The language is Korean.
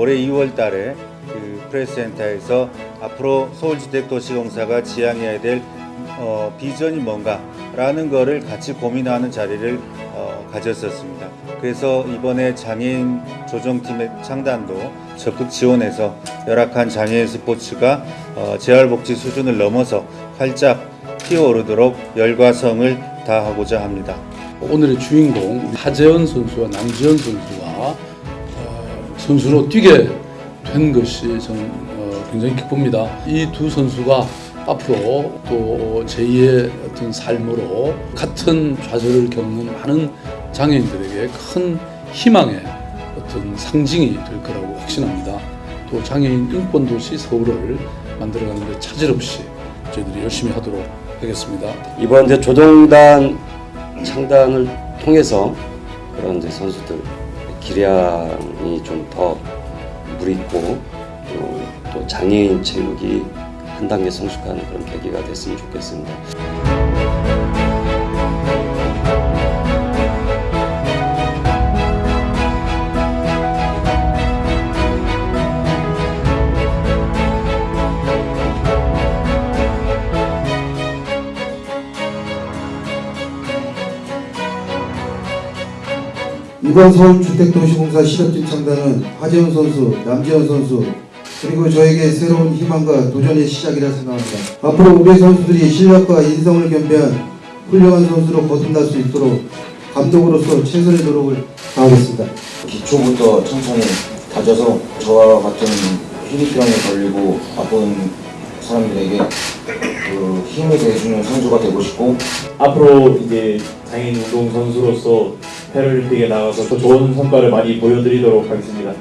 올해 2월 달에 그 프레스센터에서 앞으로 서울주택도시공사가 지향해야 될 어, 비전이 뭔가 라는 거를 같이 고민하는 자리를 어, 가졌었습니다. 그래서 이번에 장애인 조정팀의 창단도 적극 지원해서 열악한 장애인 스포츠가 어, 재활복지 수준을 넘어서 활짝 피어오르도록 열과 성을 다하고자 합니다. 오늘의 주인공 하재현 선수와 남지현 선수가 어, 선수로 뛰게 된 것이 저는 어, 굉장히 기쁩니다. 이 두 선수가 앞으로 또 제2의 어떤 삶으로 같은 좌절을 겪는 많은 장애인들에게 큰 희망의 어떤 상징이 될 거라고 확신합니다. 또 장애인 인권 도시 서울을 만들어가는 데 차질 없이 저희들이 열심히 하도록 하겠습니다. 이번 이제 조정단 창단을 통해서 그런 이제 선수들 기량이 좀 더 무리있고 또, 또 장애인 체육이 한 단계 성숙하는 그런 계기가 됐으면 좋겠습니다. 이번 서울주택도시공사 실업팀 창단은 하재훈 선수, 남재현 선수 그리고 저에게 새로운 희망과 도전의 시작이라 생각합니다. 앞으로 우리 선수들이 실력과 인성을 겸비한 훌륭한 선수로 거듭날 수 있도록 감독으로서 최선의 노력을 다하겠습니다. 기초부터 천천히 다져서 저와 같은 희귀병에 걸리고 아픈 사람들에게 그 힘을 대주는 선수가 되고 싶고 앞으로 이제 장애인 운동 선수로서 패럴림픽에 나가서 더 좋은 성과를 많이 보여드리도록 하겠습니다.